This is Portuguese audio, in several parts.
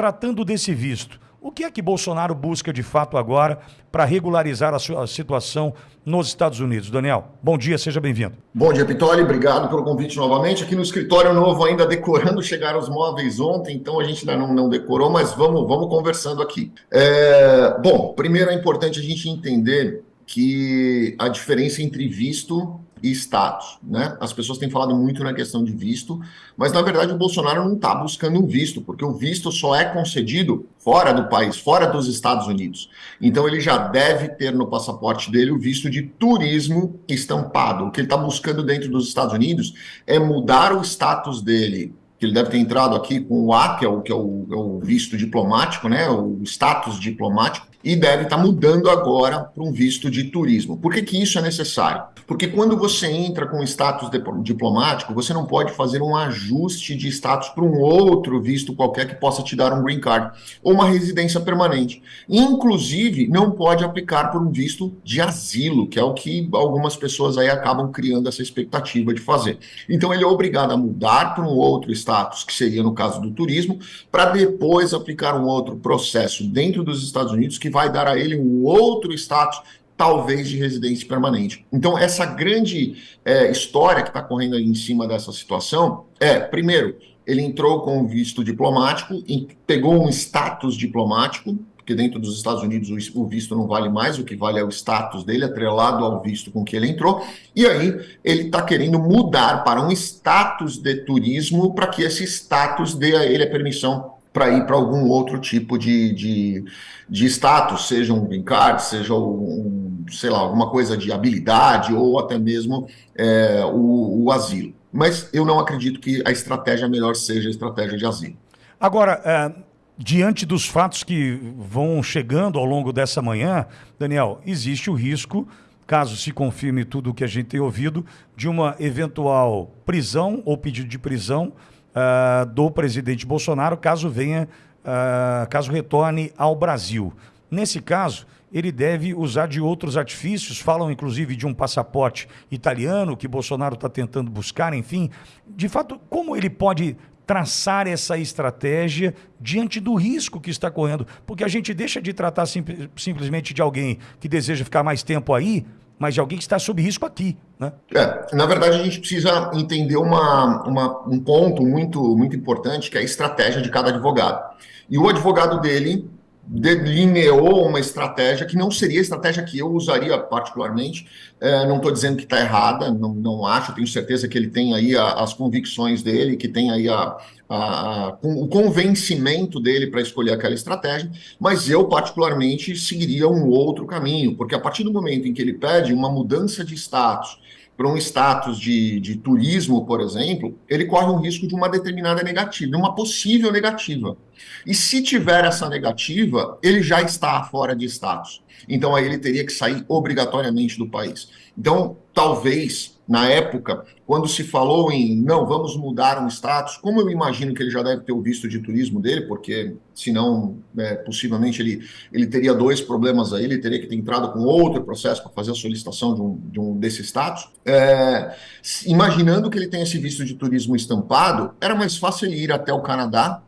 tratando desse visto, o que é que Bolsonaro busca de fato agora para regularizar a sua situação nos Estados Unidos? Daniel, bom dia, seja bem-vindo. Bom dia, Pitoli, obrigado pelo convite novamente. Aqui no escritório novo, ainda decorando, chegaram os móveis ontem, então a gente ainda não, não decorou, mas vamos, vamos conversando aqui. É, bom, primeiro é importante a gente entender que a diferença entre visto e status. Né? As pessoas têm falado muito na questão de visto, mas na verdade o Bolsonaro não está buscando um visto, porque o visto só é concedido fora do país, fora dos Estados Unidos. Então ele já deve ter no passaporte dele o visto de turismo estampado. O que ele está buscando dentro dos Estados Unidos é mudar o status dele que ele deve ter entrado aqui com o A, que é o, que é o, é o visto diplomático, né, o status diplomático, e deve estar mudando agora para um visto de turismo. Por que, que isso é necessário? Porque quando você entra com status diplomático, você não pode fazer um ajuste de status para um outro visto qualquer que possa te dar um green card ou uma residência permanente. Inclusive, não pode aplicar por um visto de asilo, que é o que algumas pessoas aí acabam criando essa expectativa de fazer. Então, ele é obrigado a mudar para um outro status, que seria no caso do turismo, para depois aplicar um outro processo dentro dos Estados Unidos que vai dar a ele um outro status, talvez de residência permanente. Então, essa grande é, história que está correndo em cima dessa situação é, primeiro, ele entrou com visto diplomático, pegou um status diplomático, porque dentro dos Estados Unidos o visto não vale mais, o que vale é o status dele, atrelado ao visto com que ele entrou, e aí ele está querendo mudar para um status de turismo, para que esse status dê a ele a permissão para ir para algum outro tipo de, de, de, status, seja um green card, seja um, sei lá, alguma coisa de habilidade ou até mesmo é, o, o, asilo. Mas eu não acredito que a estratégia melhor seja a estratégia de asilo. Agora, é, diante dos fatos que vão chegando ao longo dessa manhã, Daniel, existe o risco, caso se confirme tudo o que a gente tem ouvido, de uma eventual prisão ou pedido de prisão uh, do presidente Bolsonaro, caso venha, uh, caso retorne ao Brasil. Nesse caso, ele deve usar de outros artifícios, falam inclusive de um passaporte italiano que Bolsonaro está tentando buscar, enfim. De fato, como ele pode traçar essa estratégia diante do risco que está correndo? Porque a gente deixa de tratar sim, simplesmente de alguém que deseja ficar mais tempo aí, mas de alguém que está sob risco aqui. Né? É, na verdade, a gente precisa entender uma, uma, um ponto muito, muito importante, que é a estratégia de cada advogado. E o advogado dele delineou uma estratégia que não seria a estratégia que eu usaria particularmente. É, não estou dizendo que está errada, não, não acho, tenho certeza que ele tem aí a, as convicções dele, que tem aí a, a, o convencimento dele para escolher aquela estratégia, mas eu particularmente seguiria um outro caminho, porque a partir do momento em que ele pede uma mudança de status, para um status de, de turismo, por exemplo, ele corre um risco de uma determinada negativa, de uma possível negativa. E se tiver essa negativa, ele já está fora de status. Então aí ele teria que sair obrigatoriamente do país. Então, talvez na época, quando se falou em não, vamos mudar um status, como eu imagino que ele já deve ter o visto de turismo dele, porque senão, é, possivelmente, ele, ele teria dois problemas aí, ele teria que ter entrado com outro processo para fazer a solicitação de um, de um desse status. É, imaginando que ele tem esse visto de turismo estampado, era mais fácil ele ir até o Canadá,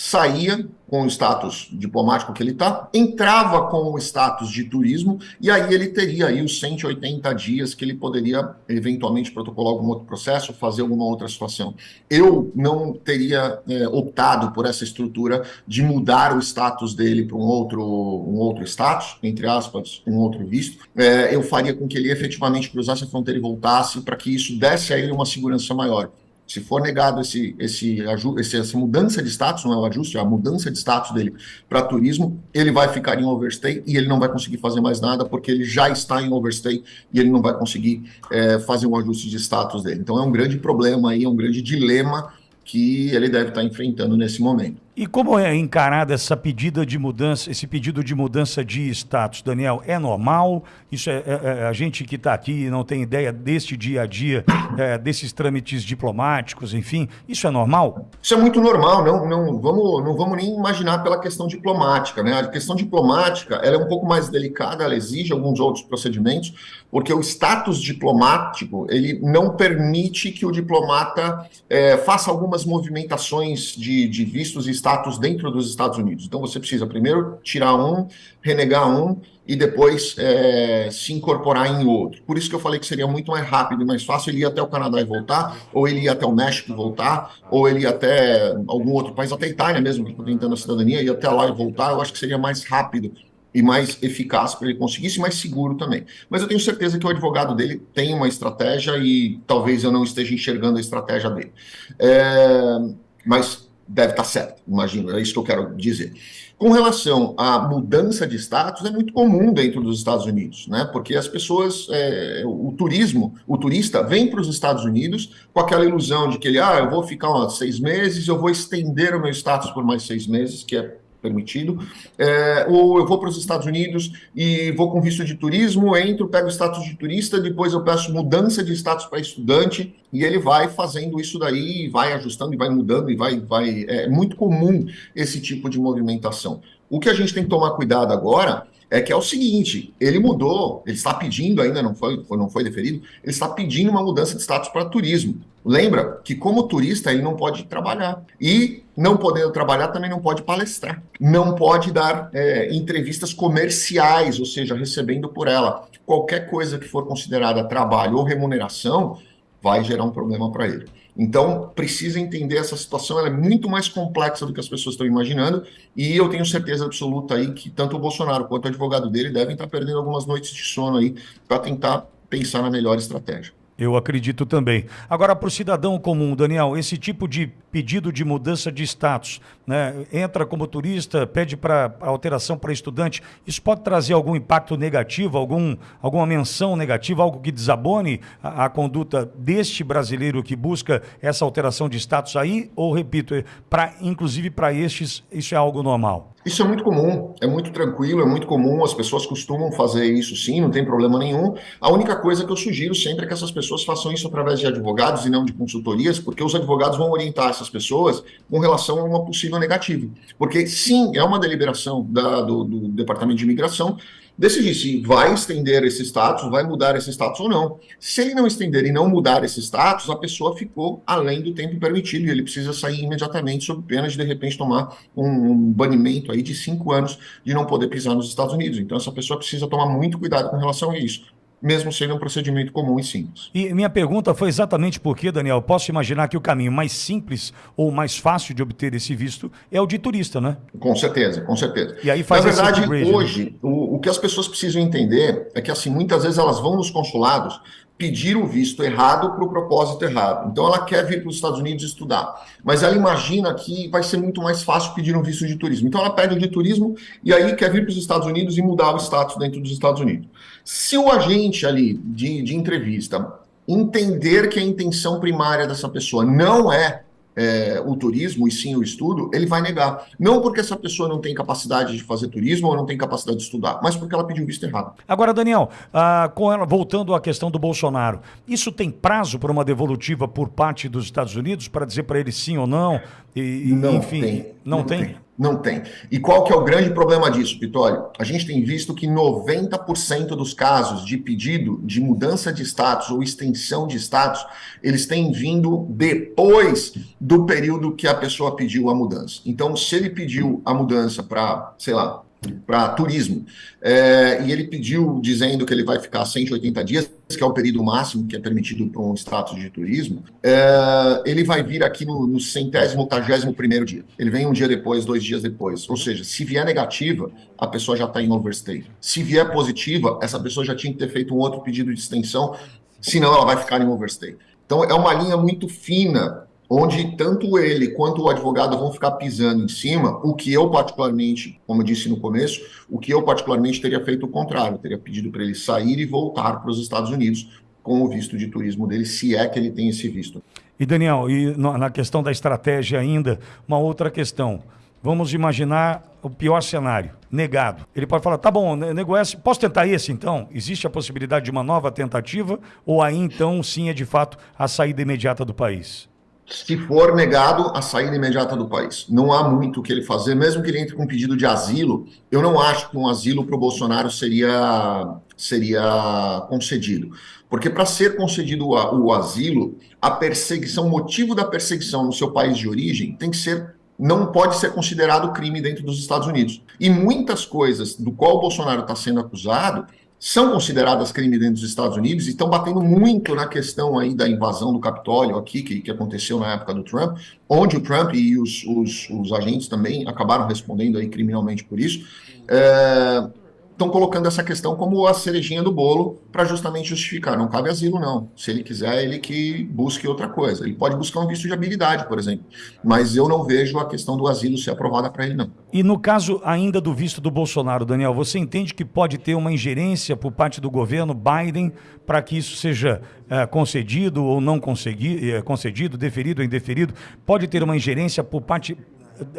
saía com o status diplomático que ele está, entrava com o status de turismo, e aí ele teria aí os 180 dias que ele poderia eventualmente protocolar algum outro processo, fazer alguma outra situação. Eu não teria é, optado por essa estrutura de mudar o status dele para um outro, um outro status, entre aspas, um outro visto. É, eu faria com que ele efetivamente cruzasse a fronteira e voltasse para que isso desse a ele uma segurança maior. Se for negado esse, esse, esse, essa mudança de status, não é o ajuste, é a mudança de status dele para turismo, ele vai ficar em overstay e ele não vai conseguir fazer mais nada porque ele já está em overstay e ele não vai conseguir é, fazer um ajuste de status dele. Então é um grande problema aí, é um grande dilema que ele deve estar enfrentando nesse momento. E como é encarada essa pedida de mudança, esse pedido de mudança de status, Daniel? É normal? Isso é, é, é a gente que está aqui e não tem ideia deste dia a dia, é, desses trâmites diplomáticos, enfim, isso é normal? Isso é muito normal, não, não, vamos, não vamos nem imaginar pela questão diplomática, né? A questão diplomática ela é um pouco mais delicada, ela exige alguns outros procedimentos, porque o status diplomático ele não permite que o diplomata é, faça algumas movimentações de, de vistos e status status dentro dos Estados Unidos. Então você precisa primeiro tirar um, renegar um e depois é, se incorporar em outro. Por isso que eu falei que seria muito mais rápido e mais fácil ele ir até o Canadá e voltar, ou ele ir até o México e voltar, ou ele ir até algum outro país, até a Itália mesmo, que está tentando a cidadania, ir até lá e voltar. Eu acho que seria mais rápido e mais eficaz para ele conseguir isso, mais seguro também. Mas eu tenho certeza que o advogado dele tem uma estratégia e talvez eu não esteja enxergando a estratégia dele. É, mas deve estar certo, imagino, é isso que eu quero dizer. Com relação à mudança de status, é muito comum dentro dos Estados Unidos, né? Porque as pessoas, é, o turismo, o turista vem para os Estados Unidos com aquela ilusão de que ele, ah, eu vou ficar lá seis meses, eu vou estender o meu status por mais seis meses, que é permitido, é, ou eu vou para os Estados Unidos e vou com visto de turismo, entro, pego status de turista, depois eu peço mudança de status para estudante, e ele vai fazendo isso daí, vai ajustando e vai mudando, e vai, vai. É muito comum esse tipo de movimentação. O que a gente tem que tomar cuidado agora é que é o seguinte, ele mudou, ele está pedindo, ainda não foi, não foi deferido, ele está pedindo uma mudança de status para turismo. Lembra que como turista ele não pode trabalhar. E não podendo trabalhar também não pode palestrar. Não pode dar é, entrevistas comerciais, ou seja, recebendo por ela. Qualquer coisa que for considerada trabalho ou remuneração vai gerar um problema para ele. Então, precisa entender essa situação, ela é muito mais complexa do que as pessoas estão imaginando, e eu tenho certeza absoluta aí que tanto o Bolsonaro quanto o advogado dele devem estar perdendo algumas noites de sono aí para tentar pensar na melhor estratégia. Eu acredito também. Agora, para o cidadão comum, Daniel, esse tipo de pedido de mudança de status, né, entra como turista, pede para alteração para estudante, isso pode trazer algum impacto negativo, algum, alguma menção negativa, algo que desabone a, a conduta deste brasileiro que busca essa alteração de status aí? Ou, repito, é pra, inclusive para estes, isso é algo normal? Isso é muito comum, é muito tranquilo, é muito comum, as pessoas costumam fazer isso sim, não tem problema nenhum. A única coisa que eu sugiro sempre é que essas pessoas façam isso através de advogados e não de consultorias, porque os advogados vão orientar essas pessoas com relação a uma possível negativa. Porque sim, é uma deliberação da, do, do Departamento de Imigração, decidir se vai estender esse status, vai mudar esse status ou não. Se ele não estender e não mudar esse status, a pessoa ficou além do tempo permitido e ele precisa sair imediatamente sob pena de, de repente, tomar um, banimento aí de cinco anos de não poder pisar nos Estados Unidos. Então, essa pessoa precisa tomar muito cuidado com relação a isso mesmo sendo um procedimento comum e simples. E minha pergunta foi exatamente porque, Daniel, posso imaginar que o caminho mais simples ou mais fácil de obter esse visto é o de turista, né? Com certeza, com certeza. E aí faz Na verdade, né? hoje, né? o, o que as pessoas precisam entender é que, assim, muitas vezes elas vão nos consulados pedir o visto errado para o propósito errado. Então ela quer vir para os Estados Unidos estudar, mas ela imagina que vai ser muito mais fácil pedir um visto de turismo. Então ela pede o de turismo e aí quer vir para os Estados Unidos e mudar o status dentro dos Estados Unidos. Se o agente ali de, de entrevista entender que a intenção primária dessa pessoa não é é, o turismo e sim o estudo, ele vai negar. Não porque essa pessoa não tem capacidade de fazer turismo ou não tem capacidade de estudar, mas porque ela pediu visto errado. Agora, Daniel, ah, ela, voltando à questão do Bolsonaro, isso tem prazo para uma devolutiva por parte dos Estados Unidos para dizer para ele sim ou não? E, não enfim, tem. Não, não tem? tem? Não tem. E qual que é o grande problema disso, Vitório? A gente tem visto que 90% dos casos de pedido de mudança de status ou extensão de status, eles têm vindo depois do período que a pessoa pediu a mudança. Então, se ele pediu a mudança para, sei lá, para turismo. É, e ele pediu, dizendo que ele vai ficar 180 dias, que é o período máximo que é permitido para um status de turismo. É, ele vai vir aqui no, no centésimo, octagésimo primeiro dia. Ele vem um dia depois, dois dias depois. Ou seja, se vier negativa, a pessoa já está em overstay. Se vier positiva, essa pessoa já tinha que ter feito um outro pedido de extensão, senão ela vai ficar em overstay. Então é uma linha muito fina onde tanto ele quanto o advogado vão ficar pisando em cima, o que eu particularmente, como eu disse no começo, o que eu particularmente teria feito o contrário, teria pedido para ele sair e voltar para os Estados Unidos com o visto de turismo dele, se é que ele tem esse visto. E Daniel, e na questão da estratégia ainda, uma outra questão. Vamos imaginar o pior cenário, negado. Ele pode falar, tá bom, nego esse, posso tentar esse então? Existe a possibilidade de uma nova tentativa? Ou aí então sim é de fato a saída imediata do país? Se for negado a saída imediata do país. Não há muito o que ele fazer, mesmo que ele entre com um pedido de asilo, eu não acho que um asilo para o Bolsonaro seria, seria concedido. Porque para ser concedido o, asilo, a perseguição, o motivo da perseguição no seu país de origem tem que ser não pode ser considerado crime dentro dos Estados Unidos. E muitas coisas do qual o Bolsonaro está sendo acusado são consideradas crime dentro dos Estados Unidos e estão batendo muito na questão aí da invasão do Capitólio aqui, que, que aconteceu na época do Trump, onde o Trump e os, os, os agentes também acabaram respondendo aí criminalmente por isso. É, estão colocando essa questão como a cerejinha do bolo para justamente justificar. Não cabe asilo, não. Se ele quiser, ele que busque outra coisa. Ele pode buscar um visto de habilidade, por exemplo. Mas eu não vejo a questão do asilo ser aprovada para ele, não. E no caso ainda do visto do Bolsonaro, Daniel, você entende que pode ter uma ingerência por parte do governo Biden para que isso seja é, concedido ou não é, concedido, deferido ou indeferido? Pode ter uma ingerência por parte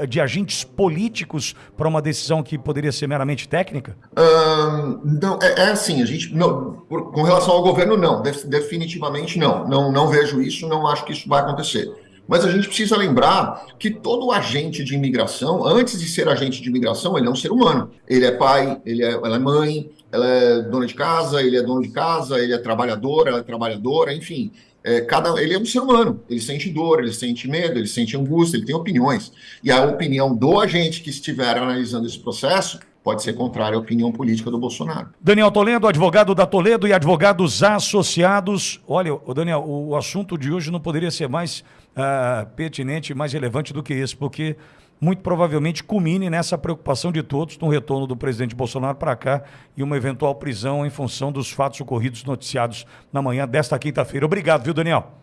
de agentes políticos para uma decisão que poderia ser meramente técnica? Não, é, é, assim, a gente não, por, com relação ao governo, não, definitivamente não. não. Não vejo isso, não acho que isso vai acontecer. Mas a gente precisa lembrar que todo agente de imigração, antes de ser agente de imigração, ele é um ser humano. Ele é pai, ele é, ela é mãe, ela é dona de casa, ele é dono de casa, ele é trabalhador, ela é trabalhadora, enfim. É, cada, ele é um ser humano, ele sente dor, ele sente medo, ele sente angústia, ele tem opiniões. E a opinião do agente que estiver analisando esse processo pode ser contrária à opinião política do Bolsonaro. Daniel Toledo, advogado da Toledo e advogados associados. Olha, Daniel, o assunto de hoje não poderia ser mais uh, pertinente, mais relevante do que esse, porque muito provavelmente culmine nessa preocupação de todos no retorno do presidente Bolsonaro para cá e uma eventual prisão em função dos fatos ocorridos noticiados na manhã desta quinta-feira. Obrigado, viu, Daniel?